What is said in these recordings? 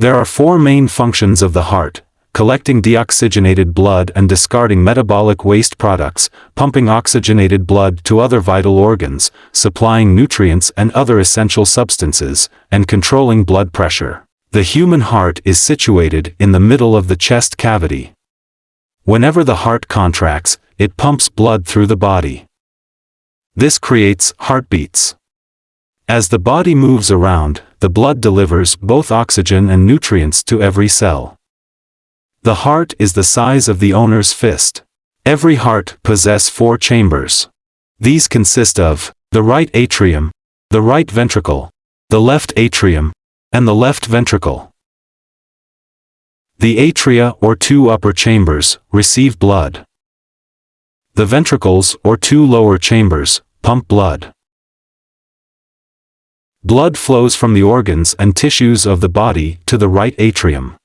There are four main functions of the heart, collecting deoxygenated blood and discarding metabolic waste products, pumping oxygenated blood to other vital organs, supplying nutrients and other essential substances, and controlling blood pressure. The human heart is situated in the middle of the chest cavity. Whenever the heart contracts, it pumps blood through the body. This creates heartbeats. As the body moves around, the blood delivers both oxygen and nutrients to every cell. The heart is the size of the owner's fist. Every heart possess four chambers. These consist of the right atrium, the right ventricle, the left atrium, and the left ventricle. The atria or two upper chambers receive blood. The ventricles or two lower chambers pump blood. Blood flows from the organs and tissues of the body to the right atrium.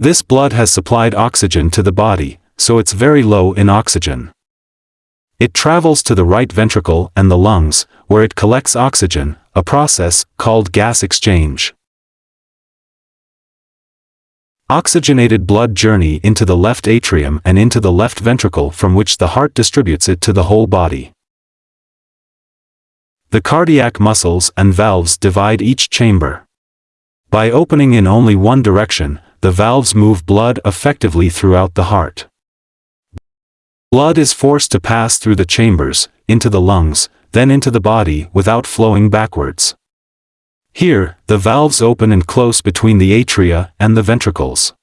This blood has supplied oxygen to the body, so it's very low in oxygen. It travels to the right ventricle and the lungs, where it collects oxygen, a process called gas exchange. Oxygenated blood journey into the left atrium and into the left ventricle from which the heart distributes it to the whole body. The cardiac muscles and valves divide each chamber. By opening in only one direction, the valves move blood effectively throughout the heart. Blood is forced to pass through the chambers, into the lungs, then into the body without flowing backwards. Here, the valves open and close between the atria and the ventricles.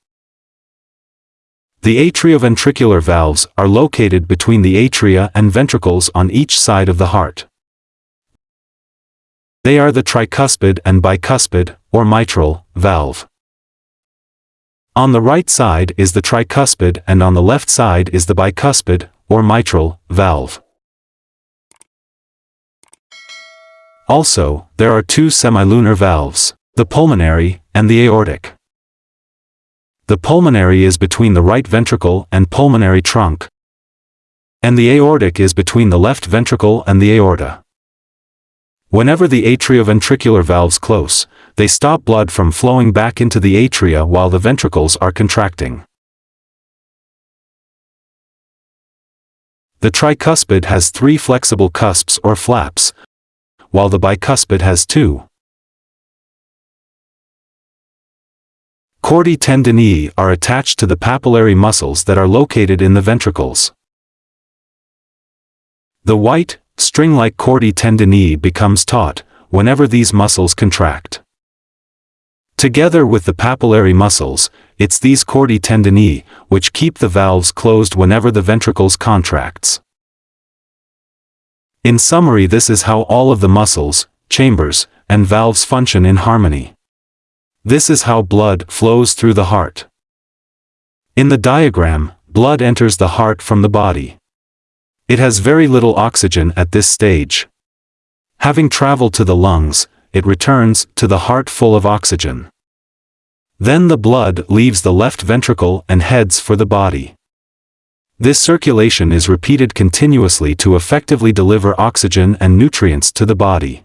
The atrioventricular valves are located between the atria and ventricles on each side of the heart. They are the tricuspid and bicuspid, or mitral, valve. On the right side is the tricuspid and on the left side is the bicuspid, or mitral, valve. Also, there are two semilunar valves, the pulmonary and the aortic. The pulmonary is between the right ventricle and pulmonary trunk, and the aortic is between the left ventricle and the aorta. Whenever the atrioventricular valves close, they stop blood from flowing back into the atria while the ventricles are contracting. The tricuspid has three flexible cusps or flaps, while the bicuspid has two. Chordae tendineae are attached to the papillary muscles that are located in the ventricles. The white, string-like chordae tendineae becomes taut, whenever these muscles contract. Together with the papillary muscles, it's these chordae tendineae, which keep the valves closed whenever the ventricles contracts. In summary this is how all of the muscles, chambers, and valves function in harmony. This is how blood flows through the heart. In the diagram, blood enters the heart from the body. It has very little oxygen at this stage. Having traveled to the lungs, it returns to the heart full of oxygen. Then the blood leaves the left ventricle and heads for the body. This circulation is repeated continuously to effectively deliver oxygen and nutrients to the body.